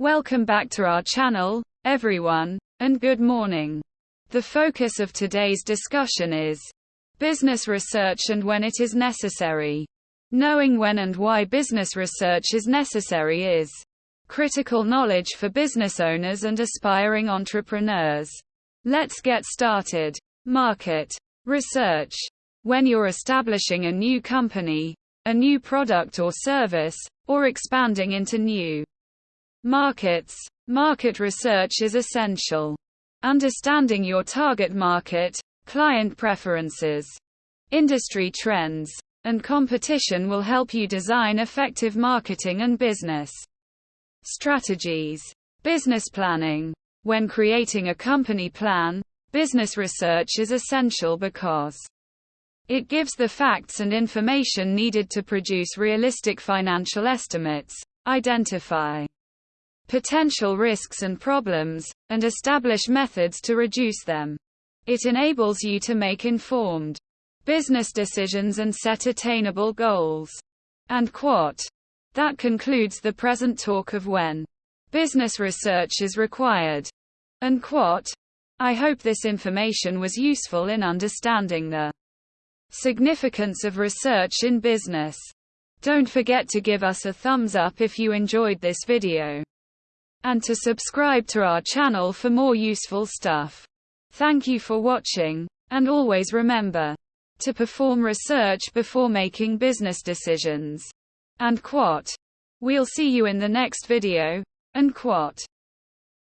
Welcome back to our channel, everyone, and good morning. The focus of today's discussion is business research and when it is necessary. Knowing when and why business research is necessary is critical knowledge for business owners and aspiring entrepreneurs. Let's get started. Market research. When you're establishing a new company, a new product or service, or expanding into new Markets. Market research is essential. Understanding your target market, client preferences, industry trends, and competition will help you design effective marketing and business strategies. Business planning. When creating a company plan, business research is essential because it gives the facts and information needed to produce realistic financial estimates, identify potential risks and problems, and establish methods to reduce them. It enables you to make informed business decisions and set attainable goals. And quote. That concludes the present talk of when business research is required. And quote. I hope this information was useful in understanding the significance of research in business. Don't forget to give us a thumbs up if you enjoyed this video and to subscribe to our channel for more useful stuff. Thank you for watching, and always remember to perform research before making business decisions. And quote. We'll see you in the next video. And quote.